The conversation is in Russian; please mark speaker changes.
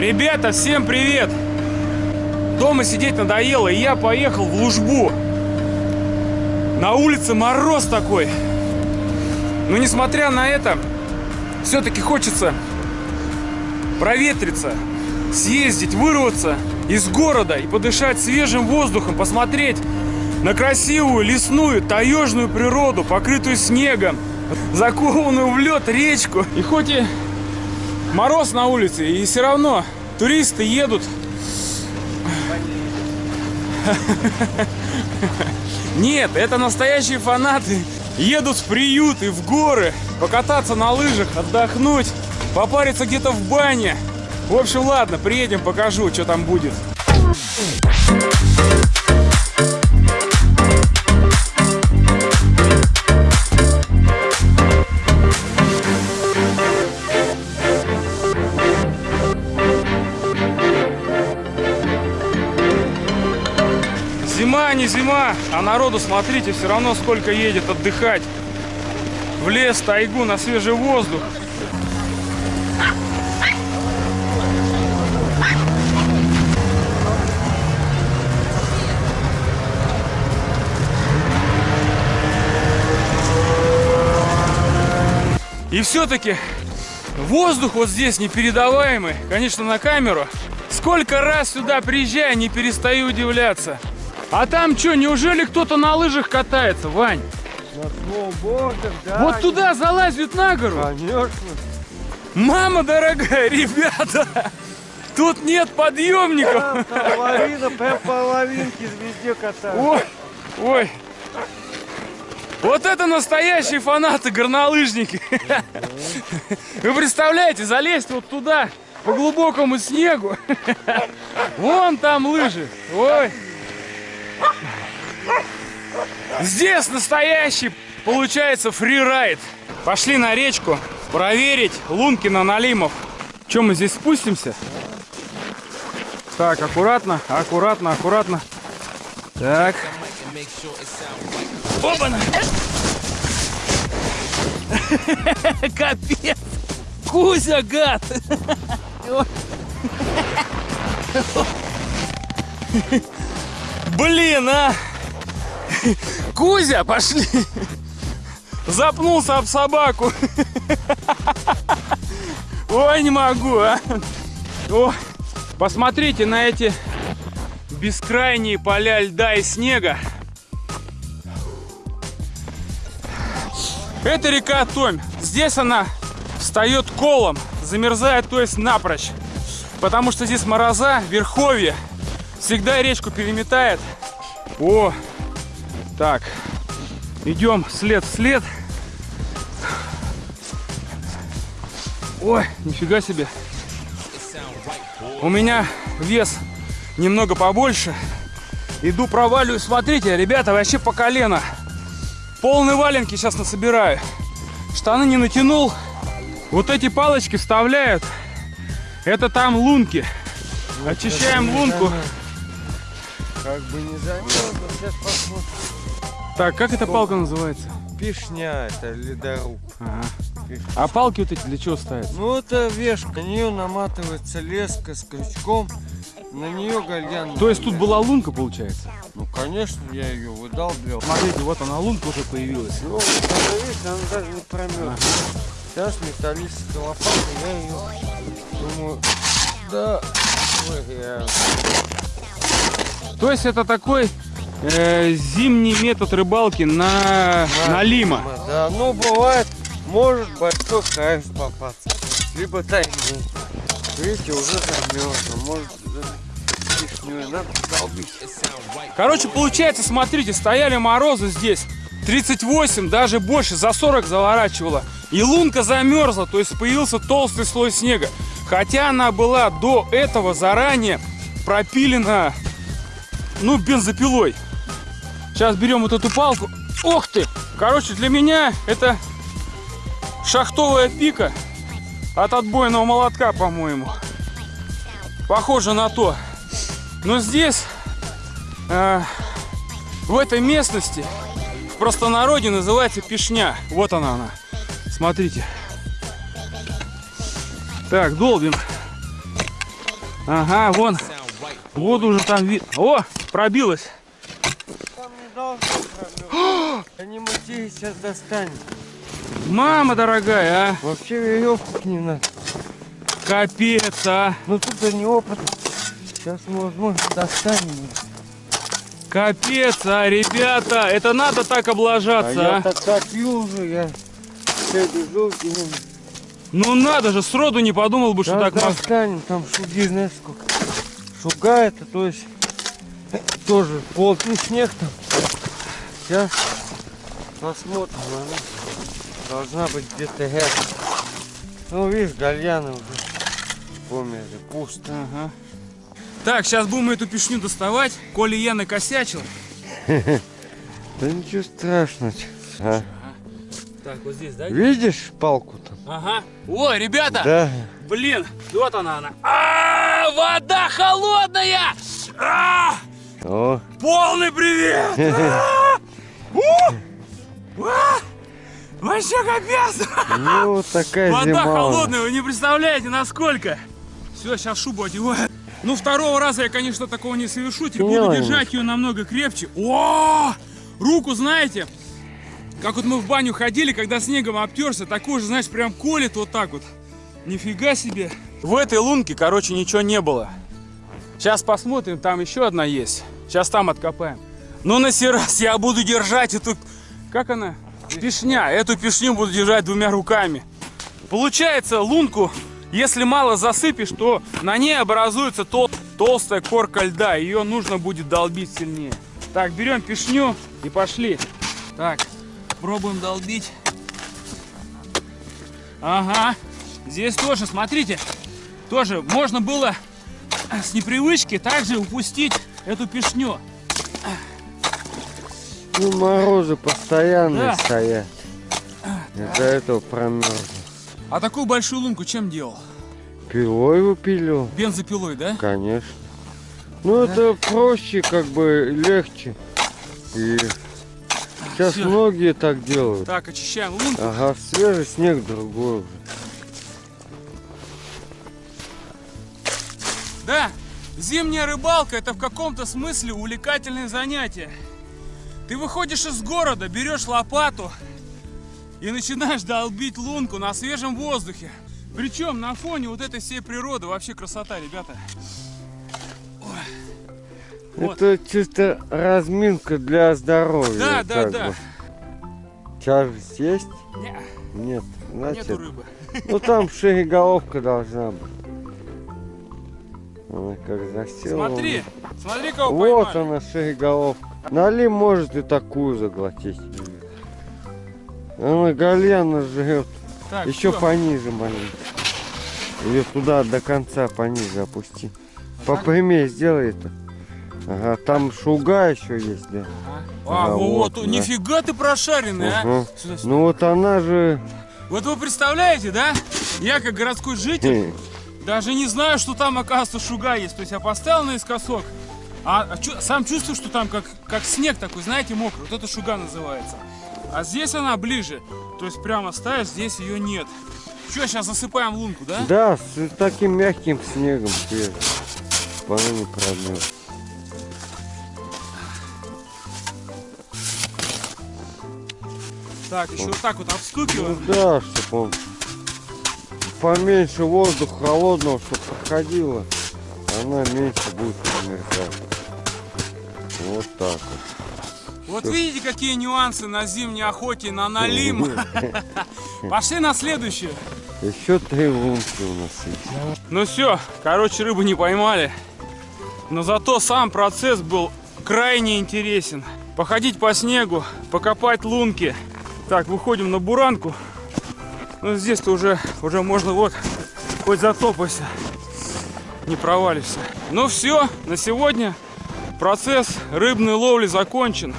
Speaker 1: Ребята, всем привет! Дома сидеть надоело, и я поехал в Лужбу. На улице мороз такой. Но несмотря на это, все-таки хочется проветриться, съездить, вырваться из города и подышать свежим воздухом, посмотреть на красивую лесную таежную природу, покрытую снегом, закованную в лед речку. И хоть и мороз на улице, и все равно туристы едут. Нет, это настоящие фанаты. Едут в приют и в горы, покататься на лыжах, отдохнуть, попариться где-то в бане. В общем, ладно, приедем, покажу, что там будет. Зима, а народу, смотрите, все равно сколько едет отдыхать. В лес, тайгу, на свежий воздух. И все-таки воздух вот здесь непередаваемый, конечно, на камеру. Сколько раз сюда приезжаю, не перестаю удивляться. А там что, неужели кто-то на лыжах катается, Вань?
Speaker 2: На сноубордах, да.
Speaker 1: Вот туда залазят на гору?
Speaker 2: Конечно.
Speaker 1: Мама дорогая, ребята, тут нет подъемников.
Speaker 2: Там половина, прям половинки везде катаются.
Speaker 1: Ой, ой. Вот это настоящие фанаты, горнолыжники. Вы представляете, залезть вот туда, по глубокому снегу. Вон там лыжи. Ой. Здесь настоящий, получается, фрирайд. Пошли на речку проверить Лункина Налимов. Чем мы здесь спустимся? Так, аккуратно, аккуратно, аккуратно. Так. Опа-на! Капец! Кузя, гад! Блин, а! Кузя, пошли! Запнулся об собаку. Ой, не могу, а! О, посмотрите на эти бескрайние поля льда и снега. Это река Томь. Здесь она встает колом, замерзает, то есть напрочь. Потому что здесь мороза, верховье. Всегда речку переметает. О, так, идем след в след. Ой, нифига себе. У меня вес немного побольше. Иду проваливаю. Смотрите, ребята, вообще по колено. Полные валенки сейчас насобираю. Штаны не натянул. Вот эти палочки вставляют. Это там лунки. Очищаем лунку.
Speaker 2: Как бы не замерзло, сейчас посмотрим.
Speaker 1: Так, как эта палка называется?
Speaker 2: Пишня, это ледоруб.
Speaker 1: Ага. А палки вот эти для чего ставят?
Speaker 2: Ну это вешка, на нее наматывается леска с крючком, на нее гальян.
Speaker 1: То есть тут была лунка, получается?
Speaker 2: Ну конечно, я ее выдалбливал.
Speaker 1: Смотрите, вот она лунка уже появилась.
Speaker 2: Ну, видите, она даже не промерзла. Сейчас металлическая лопата, я ее думаю, да, выгряю.
Speaker 1: То есть это такой э, зимний метод рыбалки на, на лима.
Speaker 2: Да, ну бывает, может большой кайф попаться. Либо тайгу. Видите, уже замерзло. Может пишню надо долбить.
Speaker 1: Короче, получается, смотрите, стояли морозы здесь. 38, даже больше, за 40 заворачивала. И лунка замерзла, то есть появился толстый слой снега. Хотя она была до этого заранее пропилена, ну, бензопилой. Сейчас берем вот эту палку. Ох ты! Короче, для меня это шахтовая пика от отбойного молотка, по-моему. Похоже на то. Но здесь, э, в этой местности, в простонародье называется пешня. Вот она она. Смотрите. Так, долбим. Ага, вон. Вот уже там вид. О, пробилась.
Speaker 2: Там не должно промерзнуть. Они мутей сейчас достанем.
Speaker 1: Мама дорогая, а.
Speaker 2: Вообще веревку к ним надо.
Speaker 1: Капец, а.
Speaker 2: Ну тут они опыт. Сейчас мы, возможно, достанем.
Speaker 1: Капец, а, ребята. Это надо так
Speaker 2: А
Speaker 1: облажаться,
Speaker 2: я
Speaker 1: а.
Speaker 2: так топил уже, я все бежу, и
Speaker 1: Ну надо же, сроду не подумал бы, что
Speaker 2: Сейчас
Speaker 1: так можно.
Speaker 2: достанем, там шуги, знаешь сколько. Шуга это, то есть, э, тоже плотный снег там. Сейчас посмотрим, она должна быть где-то рядом. Ну, видишь, гальяны уже померли, пусто.
Speaker 1: Ага. Так, сейчас будем эту пешню доставать. Коли я накосячил.
Speaker 2: Да ничего страшного. А,
Speaker 1: Так, вот здесь, да?
Speaker 2: Видишь палку там?
Speaker 1: Ага. О, ребята!
Speaker 2: Да.
Speaker 1: Блин, вот она она. А, вода холодная! А,
Speaker 2: О,
Speaker 1: полный привет! А, у, а, Вообще капец!
Speaker 2: ну такая
Speaker 1: Вода
Speaker 2: зима.
Speaker 1: холодная, вы не представляете, насколько. Все, сейчас шубу одеваю. Ну, второго раза я, конечно, такого не совершу. Теперь буду держать ее намного крепче. О, руку, знаете, как вот мы в баню ходили, когда снегом обтерся, такой же, знаешь, прям колет вот так вот. Нифига себе. В этой лунке, короче, ничего не было. Сейчас посмотрим, там еще одна есть. Сейчас там откопаем. Но на сей раз я буду держать эту... Как она? Пешня. Эту пешню буду держать двумя руками. Получается, лунку, если мало засыпешь, то на ней образуется тол- толстая корка льда. Ее нужно будет долбить сильнее. Так, берем пешню и пошли. Так, пробуем долбить. Ага. Здесь тоже, смотрите, тоже можно было с непривычки также упустить эту пешню.
Speaker 2: Ну, морозы постоянные
Speaker 1: Да.
Speaker 2: стоят. Из-за этого промерзло.
Speaker 1: А такую большую лунку чем делал?
Speaker 2: Пилой выпилил,
Speaker 1: Бензопилой, да?
Speaker 2: конечно. Ну, это проще, как бы легче. И сейчас
Speaker 1: Всё.
Speaker 2: многие так делают.
Speaker 1: Так, очищаем лунку.
Speaker 2: Ага, свежий снег другой уже.
Speaker 1: Да, зимняя рыбалка это в каком-то смысле увлекательное занятие. Ты выходишь из города, берешь лопату и начинаешь долбить лунку на свежем воздухе. Причем на фоне вот этой всей природы вообще красота, ребята. Вот.
Speaker 2: Это чисто разминка для здоровья.
Speaker 1: Да, да, да.
Speaker 2: бы. Тяжесть есть?
Speaker 1: Не,
Speaker 2: Нет. Значит,
Speaker 1: нету рыбы.
Speaker 2: ну там шееголовка должна быть. Она как засела.
Speaker 1: Смотри, смотри, кого
Speaker 2: Вот
Speaker 1: поймали.
Speaker 2: она, шееголовка. Нали может и такую заглотить. Она гальяна жрет.
Speaker 1: Так,
Speaker 2: Еще
Speaker 1: всё.
Speaker 2: пониже маленько. Ее туда до конца пониже опусти. По прямее сделай это. Ага, там шуга еще есть, да.
Speaker 1: А,
Speaker 2: Ага,
Speaker 1: вот,
Speaker 2: вот, да.
Speaker 1: нифига ты прошаренный, а.
Speaker 2: Ага.
Speaker 1: Сюда, сюда.
Speaker 2: Ну вот она же...
Speaker 1: Вот вы представляете, да? Я как городской житель даже не знаю, что там, оказывается, шуга есть. То есть я поставил наискосок, а, а чу- сам чувствую, что там как, как снег такой, знаете, мокрый. Вот это шуга называется. А здесь она ближе. То есть прямо ставишь, здесь ее нет. Что, сейчас засыпаем лунку, да?
Speaker 2: Да, с таким мягким снегом она не промерзла.
Speaker 1: Так, еще вот так вот
Speaker 2: Ну
Speaker 1: обстукиваем.
Speaker 2: да, чтобы он поменьше воздуха холодного, чтобы проходило, она меньше будет промерзать. Вот так вот.
Speaker 1: Вот видите, какие нюансы на зимней охоте на налим. Пошли на следующую.
Speaker 2: Еще три лунки у нас есть.
Speaker 1: Ну все, короче, рыбу не поймали. Но зато сам процесс был крайне интересен. Походить по снегу, покопать лунки. Так, выходим на буранку. Ну здесь-то уже, уже можно вот, хоть затопайся, не провалишься. Ну все, на сегодня процесс рыбной ловли закончен.